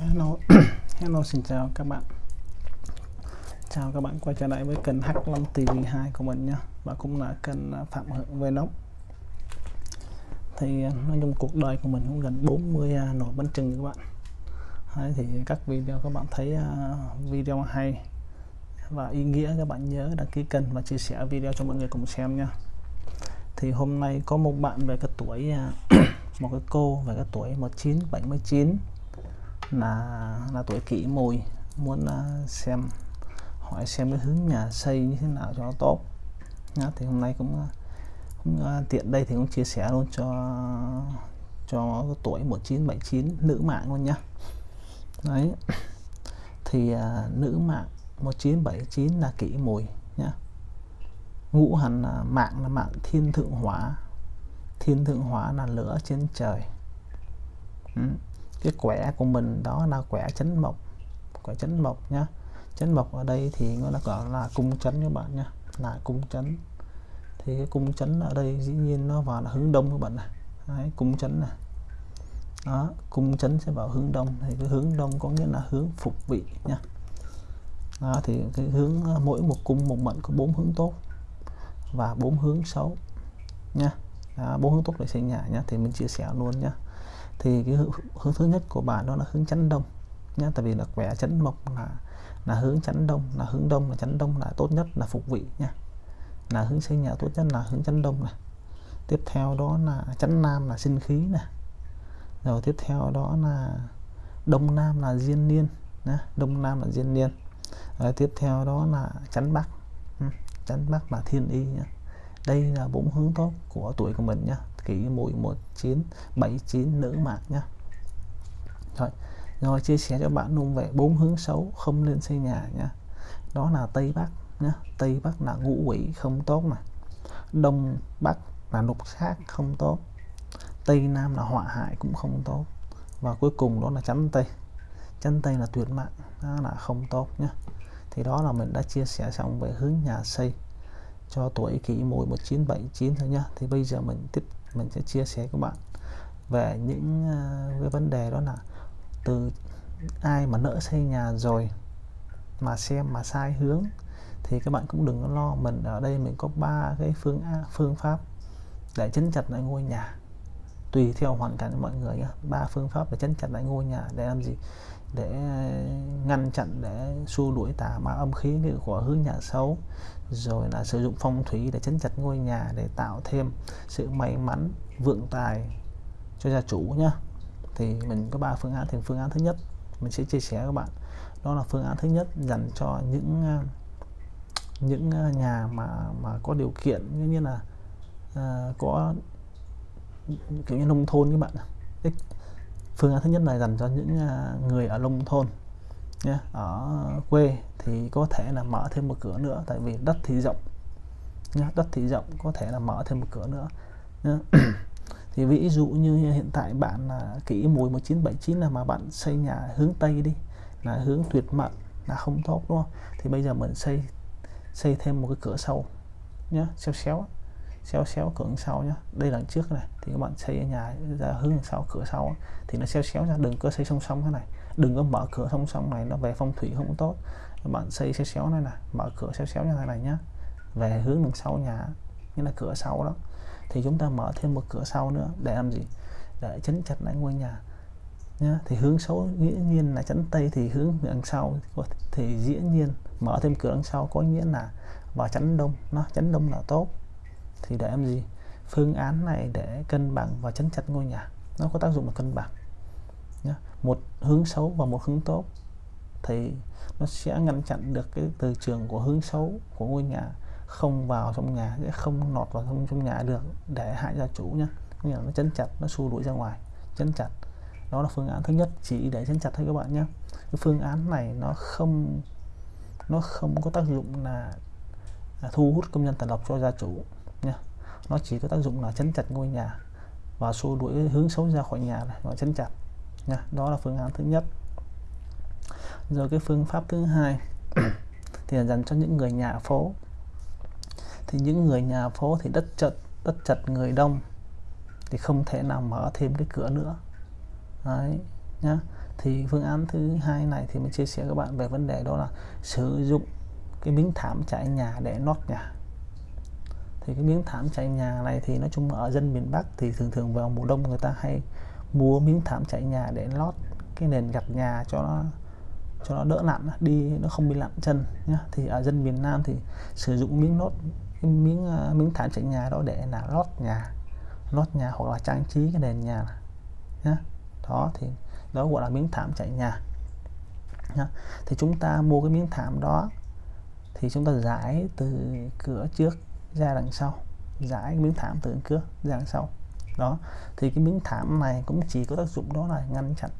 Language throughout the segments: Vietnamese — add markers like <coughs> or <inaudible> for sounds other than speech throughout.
Hello. <coughs> Hello xin chào các bạn. Chào các bạn quay trở lại với kênh H5 TV2 của mình nha Và cũng là kênh à, Phạm Hưởng Vlog. Thì à, nói chung cuộc đời của mình cũng gần 40 uh, à, nổi bánh trưng các bạn. Đấy, Thì các video các bạn thấy video hay và ý nghĩa các bạn nhớ đăng ký kênh và chia sẻ video cho mọi người cùng xem nha thì hôm nay có một bạn về cái tuổi <coughs> một cái cô về cái tuổi 1979 là là tuổi kỷ mùi. Muốn à, xem hỏi xem cái hướng nhà xây như thế nào cho nó tốt. Nhá, thì hôm nay cũng, à, cũng à, tiện đây thì cũng chia sẻ luôn cho cho tuổi 1979 nữ mạng luôn nhá. Đấy. Thì à, nữ mạng 1979 là kỷ mùi nhá. Ngũ hành là mạng là mạng thiên thượng hỏa thiên thượng hỏa là lửa trên trời. Ừ cái quẻ của mình đó là quẻ chấn mộc. Quẻ chấn mộc nhá. Chấn mộc ở đây thì nó gọi là cung chấn các bạn nhá. Là cung chấn. Thì cái cung chấn ở đây dĩ nhiên nó vào là hướng đông các bạn này. Đấy, cung chấn này. Đó cung chấn sẽ vào hướng đông. Thì cái hướng đông có nghĩa là hướng phục vị nha đó thì cái hướng à, mỗi một cung một mệnh có bốn hướng tốt và bốn hướng xấu nha bốn hướng tốt để xây nhà nhá. Thì mình chia sẻ luôn nhá thì cái hướng, thứ nhất của bạn đó là hướng chấn đông nhé tại vì là quẻ chấn mộc là là hướng chấn đông là hướng đông là chấn đông là tốt nhất là phục vị nha là hướng xây nhà tốt nhất là hướng chấn đông này tiếp theo đó là chấn nam là sinh khí này rồi tiếp theo đó là đông nam là diên niên nhé. đông nam là diên niên rồi tiếp theo đó là chấn bắc ừ, chấn bắc là thiên y nhé. đây là bốn hướng tốt của tuổi của mình nhé kỷ mùi 1979 nữ mạng nhá. Rồi rồi chia sẻ cho bạn luôn về bốn hướng xấu không nên xây nhà nhá. Đó là tây bắc nhá. Tây bắc là ngũ quỷ không tốt mà. Đông bắc là lục sát không tốt. Tây nam là họa hại cũng không tốt. Và cuối cùng đó là chắn tây. Chắn tây là tuyệt mạng đó là không tốt nhá. Thì đó là mình đã chia sẻ xong về hướng nhà xây cho tuổi kỷ mùi 1979 thôi nhá. Thì bây giờ mình tiếp mình sẽ chia sẻ các bạn về những uh, cái vấn đề đó là từ ai mà nỡ xây nhà rồi mà xem mà sai hướng thì các bạn cũng đừng có lo. Mình ở đây mình có ba cái phương phương pháp để chấn chặt lại ngôi nhà. Tùy theo hoàn cảnh của mọi người ba phương pháp để chấn chặt lại ngôi nhà để làm gì? Để ngăn chặn để xua đuổi tà ma âm khí của hướng nhà xấu rồi là sử dụng phong thủy để chấn chặt ngôi nhà để tạo thêm sự may mắn vượng tài cho gia chủ nhá. Thì mình có ba phương án thì phương án thứ nhất mình sẽ chia sẻ các bạn. Đó là phương án thứ nhất dành cho những à, những à, nhà mà mà có điều kiện như là à, có kiểu như nông thôn các bạn phương án thứ nhất là dành cho những à, người ở nông thôn nhé ở quê thì có thể là mở thêm một cửa nữa tại vì đất thì rộng nhá, đất thì rộng có thể là mở thêm một cửa nữa nhé. <clears throat> thì ví dụ như hiện tại bạn là kỹ mùi 1979 là mà bạn xây nhà hướng tây đi là hướng tuyệt mệnh là không tốt đúng không? Thì bây giờ mình xây xây thêm một cái cửa sau nhá xéo xéo xéo xéo cửa sau nhá. Đây là trước này thì các bạn xây nhà ra hướng sau cửa sau thì nó xéo xéo ra đừng có xây song song thế này đừng có mở cửa song song này, nó về phong thủy không tốt. Bạn xây xéo xéo này nè, mở cửa xéo xéo như thế này nhá. Về hướng đằng sau nhà như là cửa sau đó. Thì chúng ta mở thêm một cửa sau nữa để làm gì? Để chấn chặt lại ngôi nhà nhá. Thì hướng xấu dĩ nhiên là chắn tây, thì hướng đằng sau thì dĩ nhiên mở thêm cửa đằng sau có nghĩa là vào chắn đông, nó chắn đông là tốt. Thì để làm gì? Phương án này để cân bằng và chấn chặt ngôi nhà, nó có tác dụng là cân bằng nhá. một hướng xấu và một hướng tốt thì nó sẽ ngăn chặn được cái từ trường của hướng xấu của ngôi nhà không vào trong nhà sẽ không lọt vào trong trong nhà được để hại gia chủ nhá. Nghĩa là nó chấn chặt nó xua đuổi ra ngoài chấn chặt. Đó là phương án thứ nhất chỉ để chấn chặt thôi các bạn nhé cái phương án này nó không nó không có tác dụng là, là thu hút công nhân tài lộc cho gia chủ nha nó chỉ có tác dụng là chấn chặt ngôi nhà và xua đuổi hướng xấu ra khỏi nhà này nó chấn chặt nha đó là phương án thứ nhất. Rồi cái phương pháp thứ hai <clears throat> thì là dành cho những người nhà phố. Thì những người nhà phố thì đất chật đất chật người đông thì không thể nào mở thêm cái cửa nữa. Đấy, nhá. Thì phương án thứ hai này thì mình chia sẻ các bạn về vấn đề đó là sử dụng cái miếng thảm trải nhà để lót nhà. Thì cái miếng thảm trải nhà này thì nói chung ở dân miền Bắc thì thường thường vào mùa đông người ta hay mua miếng thảm trải nhà để lót cái nền gạch nhà cho nó cho nó đỡ lặn, đi nó không bị lặn chân nhá. Thì ở dân miền Nam thì sử dụng miếng lót cái miếng ờ, miếng thảm trải nhà đó để là lót nhà lót nhà hoặc là trang trí cái nền nhà nhá. Đó, thì đó gọi là miếng thảm trải nhà nhá. thì chúng ta mua cái miếng thảm đó thì chúng ta giải từ cửa trước ra đằng sau, giải miếng thảm từ cửa ra đằng sau đó. Thì cái miếng thảm này cũng chỉ có tác dụng đó là ngăn chặn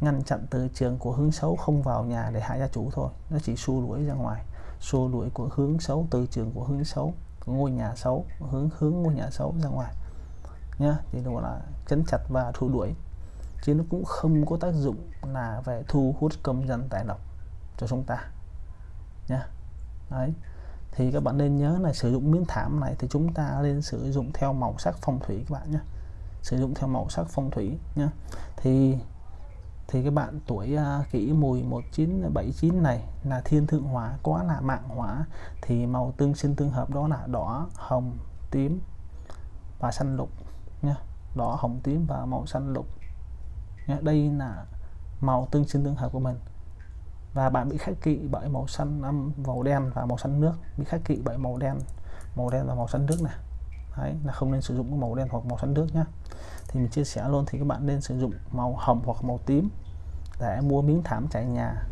ngăn chặn từ trường của hướng xấu không vào nhà để hại gia chủ thôi. Nó chỉ xua đuổi ra ngoài, xua đuổi của hướng xấu từ trường của hướng xấu, của ngôi nhà xấu, hướng hướng ngôi nhà xấu ra ngoài. Nhá, thì nó gọi là chấn chặt và thu đuổi. Chứ nó cũng không có tác dụng là về thu hút công dân tài lộc cho chúng ta. Nhá. Đấy thì các bạn nên nhớ là sử dụng miếng thảm này thì chúng ta nên sử dụng theo màu sắc phong thủy các bạn nhé. Sử dụng theo màu sắc phong thủy nhé. Thì thì các bạn tuổi uh, kỷ mùi 1979 này là thiên thượng hỏa quá là mạng hỏa. Thì màu tương sinh tương hợp đó là đỏ hồng tím và xanh lục nhé. Đỏ hồng tím và màu xanh lục nhé. Đây là màu tương sinh tương hợp của mình và bạn bị khắc kỵ bởi màu xanh âm, màu đen và màu xanh nước. Bị khắc kỵ bởi màu đen màu đen và màu xanh nước này. Đấy, là không nên sử dụng màu đen hoặc màu xanh nước nhé thì mình chia sẻ luôn thì các bạn nên sử dụng màu hồng hoặc màu tím để mua miếng thảm trải nhà.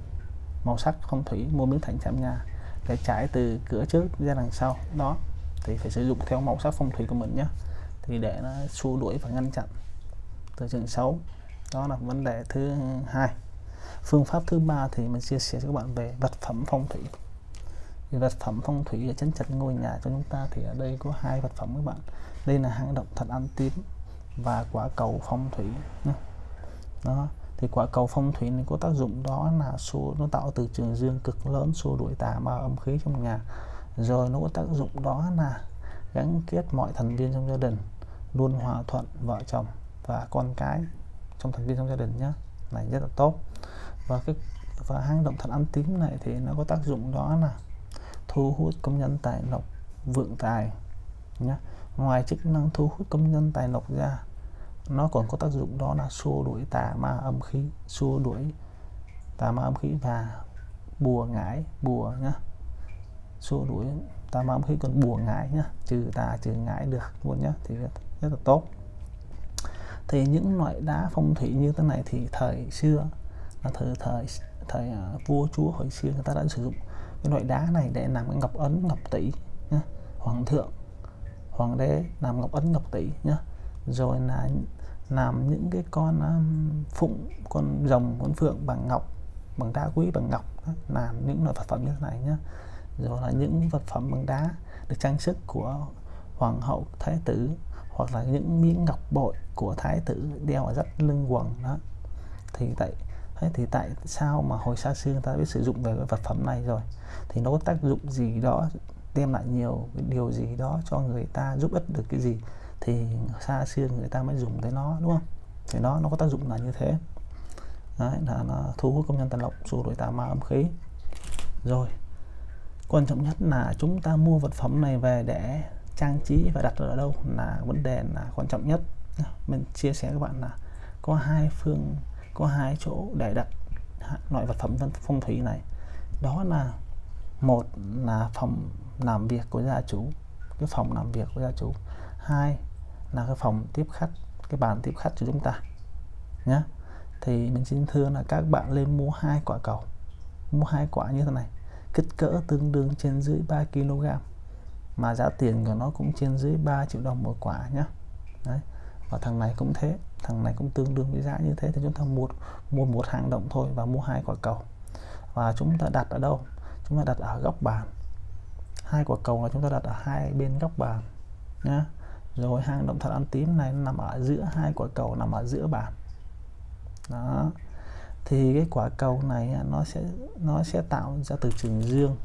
Màu sắc phong thủy, mua miếng thảm trải nhà để trải từ cửa trước ra đằng sau. Đó, thì phải sử dụng theo màu sắc phong thủy của mình nhé thì để nó xua đuổi và ngăn chặn. Từ trường xấu, đó là vấn đề thứ hai phương pháp thứ ba thì mình chia sẻ cho các bạn về vật phẩm phong thủy. Thì vật phẩm phong thủy để chấn chặt ngôi nhà cho chúng ta thì ở đây có hai vật phẩm các bạn. Đây là hang động thật ăn tím và quả cầu phong thủy đó, thì quả cầu phong thủy này có tác dụng đó là số nó tạo từ trường dương cực lớn, xua đuổi tà ma âm khí trong nhà. Rồi nó có tác dụng đó là gắn kết mọi thành viên trong gia đình, luôn hòa thuận vợ chồng và con cái trong thành viên trong gia đình nhé này rất là tốt. Và cái, và hang động thật ăn tím này thì nó có tác dụng đó là thu hút công nhân tài lộc vượng tài nhé ngoài chức năng thu hút công nhân tài lộc ra, nó còn có tác dụng đó là xua đuổi tà ma âm khí, xua đuổi tà ma âm khí và bùa ngải, bùa nhá. Xua đuổi tà ma âm khí còn bùa ngải nhá, trừ tà trừ ngải được luôn nhá, thì rất là tốt thì những loại đá phong thủy như thế này thì thời xưa là thời thời thời uh, vua chúa hồi xưa người ta đã sử dụng cái loại đá này để làm cái ngọc ấn ngọc tỷ nhá. hoàng thượng hoàng đế làm ngọc ấn ngọc tỷ nhá rồi là làm những cái con um, phụng con rồng con phượng bằng ngọc bằng đá quý bằng ngọc đó, làm những loại vật phẩm như thế này nhá rồi là những vật phẩm bằng đá được trang sức của hoàng hậu thái tử hoặc là những miếng ngọc bội của thái tử đeo ở rất lưng quần đó. Thì tại thế thì tại sao mà hồi xa xưa người ta biết sử dụng về cái vật phẩm này rồi? Thì nó có tác dụng gì đó đem lại nhiều cái điều gì đó cho người ta giúp ích được cái gì? Thì xa xưa người ta mới dùng tới nó đúng không? Thì nó nó có tác dụng là như thế. Đấy, là nó thu hút công nhân tàn lộc xua đuổi tà ma âm khí. Rồi quan trọng nhất là chúng ta mua vật phẩm này về để trang trí và đặt ở đâu là vấn đề là quan trọng nhất. Mình chia sẻ các bạn là có hai phương, có hai chỗ để đặt loại vật phẩm phong thủy này. Đó là một là phòng làm việc của gia chủ, cái phòng làm việc của gia chủ. Hai là cái phòng tiếp khách, cái bàn tiếp khách cho chúng ta nhé thì mình xin thưa là các bạn lên mua hai quả cầu, mua hai quả như thế này, kích cỡ tương đương trên dưới 3 kg mà giá tiền của nó cũng trên dưới 3 triệu đồng một quả nhá. Đấy. và thằng này cũng thế, thằng này cũng tương đương với giá như thế. Thì chúng ta mua mua một hàng động thôi và mua hai quả cầu. Và chúng ta đặt ở đâu? Chúng ta đặt ở góc bàn. Hai quả cầu là chúng ta đặt ở hai bên góc bàn nhá. Rồi hang động thật ăn tím này nằm ở giữa, hai quả cầu nằm ở giữa bàn. Đó. Thì cái quả cầu này nó sẽ nó sẽ tạo ra từ trường dương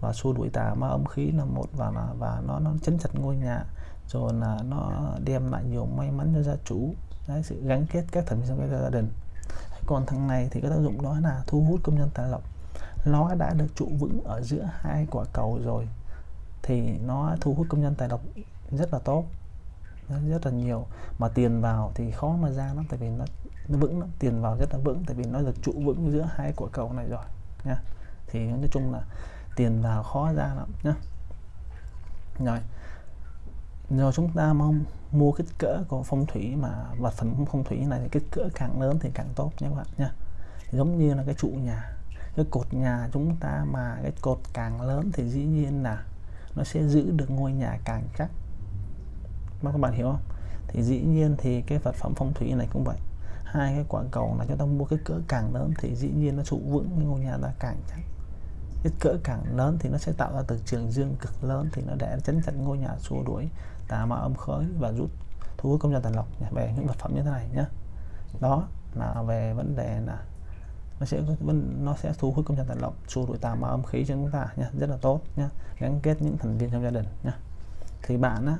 và xua đuổi tà ma âm khí là một và là và nó nó chấn chặt ngôi nhà. Rồi là nó đem lại nhiều may mắn cho gia chủ. Đấy, sự gắn kết các thành viên trong cái gia đình. Còn thằng này thì cái tác dụng đó là thu hút công nhân tài lộc. Nó đã được trụ vững ở giữa hai quả cầu rồi thì nó thu hút công nhân tài lộc rất là tốt. Rất là nhiều. Mà tiền vào thì khó mà ra lắm tại vì nó nó vững lắm. Tiền vào rất là vững tại vì nó được trụ vững giữa hai quả cầu này rồi nha. Thì nói chung là tiền vào khó ra lắm nhá. Rồi. Rồi chúng ta mong mua kích cỡ của phong thủy mà vật phẩm phong thủy này thì kích cỡ càng lớn thì càng tốt nhé các bạn nha giống như là cái trụ nhà, cái cột nhà chúng ta mà cái cột càng lớn thì dĩ nhiên là nó sẽ giữ được ngôi nhà càng chắc. Các bạn hiểu không? Thì dĩ nhiên thì cái vật phẩm phong thủy này cũng vậy. Hai cái quả cầu là chúng ta mua cái cỡ càng lớn thì dĩ nhiên nó trụ vững ngôi nhà ta càng chắc kích cỡ càng lớn thì nó sẽ tạo ra từ trường dương cực lớn thì nó để chấn chặn ngôi nhà xua đuổi tà ma âm khói và rút thu hút công nhân tài lộc về những vật phẩm như thế này nhé đó là về vấn đề là nó sẽ nó sẽ thu hút công nhân tài lộc, xua đuổi tà ma âm khí cho chúng ta nhé rất là tốt nhé gắn kết những thành viên trong gia đình nhé thì bạn á,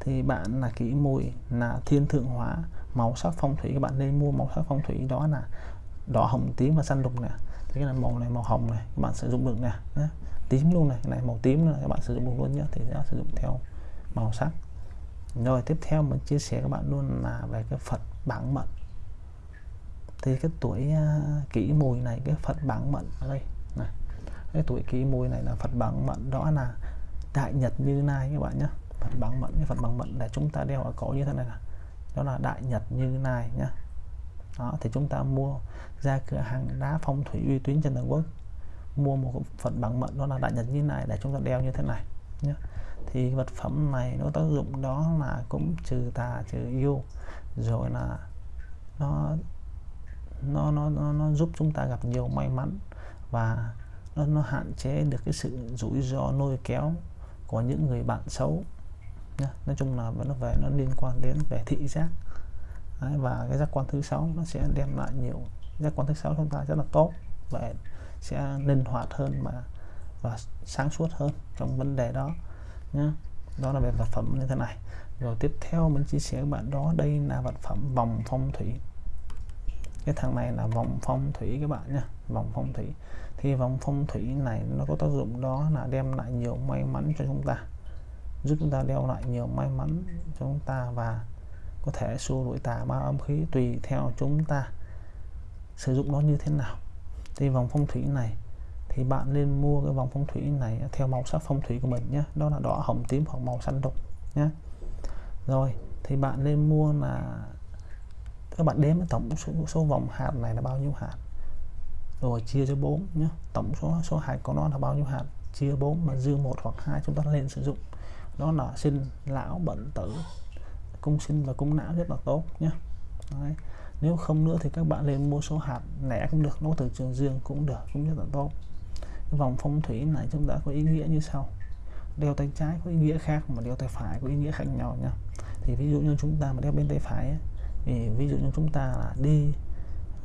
thì bạn là kỹ mùi, là thiên thượng hóa màu sắc phong thủy. Các bạn nên mua màu sắc phong thủy đó là đỏ hồng tím và xanh lục nè cái này màu này màu hồng này các bạn sử dụng được nè. Nhé. tím luôn này cái này màu tím này các bạn sử dụng được luôn nhé thì sẽ sử dụng theo màu sắc. Rồi tiếp theo mình chia sẻ các bạn luôn là về cái Phật bảng mệnh. Thì cái tuổi uh, kỷ mùi này cái Phật bảng mệnh ở đây này. Cái tuổi kỷ mùi này là Phật bảng mệnh đó là đại nhật như nai các bạn nhé Phật bảng mệnh cái Phật bảng mệnh để chúng ta đeo ở cổ như thế này là đó là đại nhật như nai nhá đó thì chúng ta mua ra cửa hàng đá phong thủy uy tín trên toàn quốc. Mua một phần bằng mệnh đó là đại nhật như này để chúng ta đeo như thế này nhé thì vật phẩm này nó tác dụng đó là cũng trừ tà trừ yêu rồi là nó nó nó nó, nó giúp chúng ta gặp nhiều may mắn và nó, nó hạn chế được cái sự rủi ro lôi kéo của những người bạn xấu nhé nói chung là nó về nó liên quan đến về thị giác. Đấy, và cái giác quan thứ sáu nó sẽ đem lại nhiều giác quan thứ sáu chúng ta rất là tốt và sẽ linh hoạt hơn mà và sáng suốt hơn trong vấn đề đó nhé đó là về vật phẩm như thế này. Rồi tiếp theo mình chia sẻ với bạn đó đây là vật phẩm vòng phong thủy. Cái thằng này là vòng phong thủy các bạn nhé vòng phong thủy. Thì vòng phong thủy này nó có tác dụng đó là đem lại nhiều may mắn cho chúng ta giúp chúng ta đeo lại nhiều may mắn cho chúng ta và có thể xua đuổi tà ma âm khí tùy theo chúng ta sử dụng nó như thế nào. Thì vòng phong thủy này thì bạn nên mua cái vòng phong thủy này theo màu sắc phong thủy của mình nhé. Đó là đỏ hồng tím hoặc màu xanh đục nhé. Rồi thì bạn nên mua là các bạn đếm tổng số, số vòng hạt này là bao nhiêu hạt? Rồi chia cho 4 nhé. Tổng số số hạt của nó là bao nhiêu hạt? Chia 4 mà dư một hoặc hai chúng ta lên sử dụng. Đó là sinh lão bệnh tử cung sinh và cung não rất là tốt nhé Đấy. nếu không nữa thì các bạn lên mua số hạt lẻ cũng được nó từ trường dương cũng được cũng rất là tốt. Cái vòng phong thủy này chúng ta có ý nghĩa như sau. Đeo tay trái có ý nghĩa khác mà đeo tay phải có ý nghĩa khác nhau nha thì ví dụ như chúng ta mà đeo bên tay phải ấy, thì ví dụ như chúng ta là đi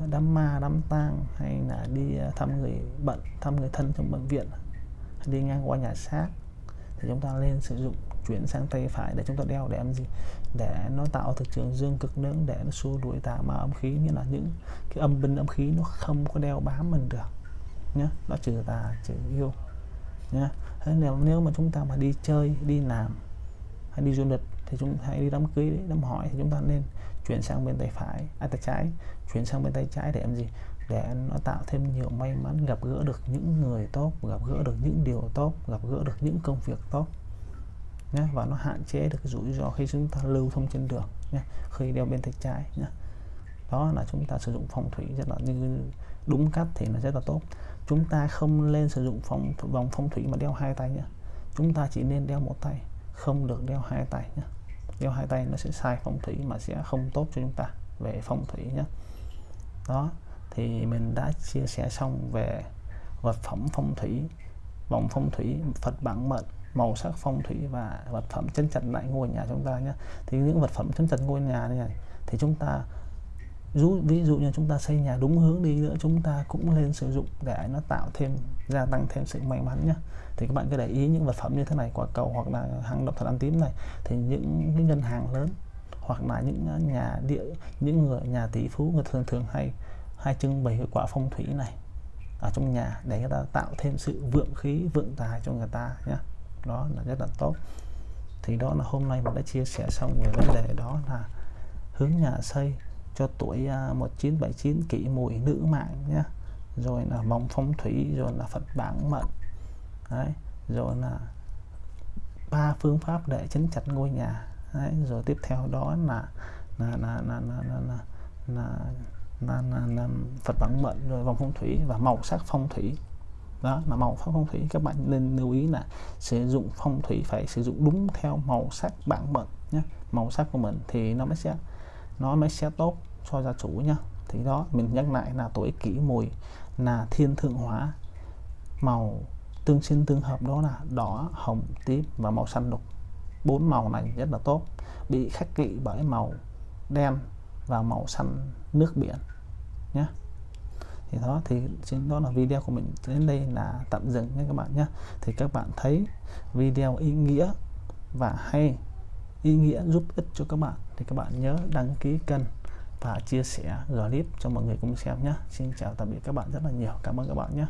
đám ma đám tang hay là đi à, thăm người bệnh thăm người thân trong bệnh viện hay đi ngang qua nhà xác thì chúng ta lên sử dụng chuyển sang tay phải để chúng ta đeo để làm gì để nó tạo thực trường dương cực lớn để nó xua đuổi tà ma âm khí. Như là những cái âm binh âm khí nó không có đeo bám mình được nhé nó trừ tà trừ yêu nhé thế nếu nếu mà chúng ta mà đi chơi đi làm hay đi du lịch thì chúng hãy đi đám cưới đám hỏi thì chúng ta nên chuyển sang bên tay phải à, tay trái. Chuyển sang bên tay trái để làm gì? Để nó tạo thêm nhiều may mắn gặp gỡ được những người tốt gặp gỡ được những điều tốt gặp gỡ được những công việc tốt nhé và nó hạn chế được cái rủi ro khi chúng ta lưu thông trên đường nhé khi đeo bên tay trái nhé đó là chúng ta sử dụng phòng thủy rất là như đúng cách thì nó rất là tốt. Chúng ta không nên sử dụng phòng vòng phong thủy mà đeo hai tay nhé chúng ta chỉ nên đeo một tay, không được đeo hai tay nhé đeo hai tay nó sẽ sai phong thủy mà sẽ không tốt cho chúng ta về phong thủy nhé đó, thì mình đã chia sẻ xong về vật phẩm phong thủy, vòng phong thủy, Phật bản mệnh màu sắc phong thủy và vật phẩm chân chặt lại ngôi nhà chúng ta nhé. Thì những vật phẩm chân chặt ngôi nhà này thì chúng ta ví, ví dụ như chúng ta xây nhà đúng hướng đi nữa chúng ta cũng nên sử dụng để nó tạo thêm gia tăng thêm sự may mắn nhé. Thì các bạn cứ để ý những vật phẩm như thế này quả cầu hoặc là hàng độc thật ăn tím này thì những cái ngân hàng lớn hoặc là những nhà địa những người nhà tỷ phú người thường thường hay hay trưng bày cái quả phong thủy này ở trong nhà để người ta tạo thêm sự vượng khí vượng tài cho người ta nhé đó là rất là tốt thì đó là hôm nay mình đã chia sẻ xong về vấn đề đó là hướng nhà xây cho tuổi 1979 kỷ mùi nữ mạng nhé rồi là vòng phong thủy rồi là Phật bản mệnh đấy rồi là ba phương pháp để chấn chặt ngôi nhà đấy rồi tiếp theo đó là là là là là là, là, là, là, là, là Phật bản mệnh rồi vòng phong thủy và màu sắc phong thủy đó là màu phong thủy, các bạn nên lưu ý là sử dụng phong thủy phải sử dụng đúng theo màu sắc bản mệnh nhé màu sắc của mình thì nó mới sẽ, nó mới sẽ tốt cho gia chủ nhá. Thì đó, mình nhắc lại là tuổi kỷ mùi là thiên thượng hóa. Màu tương sinh tương hợp đó là đỏ, hồng, tím và màu xanh lục bốn màu này rất là tốt, bị khắc kỵ bởi màu đen và màu xanh nước biển nhé thì đó, thì trên đó là video của mình đến đây là tạm dừng nha các bạn nhé. Thì các bạn thấy video ý nghĩa và hay, ý nghĩa giúp ích cho các bạn. Thì các bạn nhớ đăng ký kênh và chia sẻ clip cho mọi người cùng xem nhé. Xin chào, tạm biệt các bạn rất là nhiều. Cảm ơn các bạn nhé.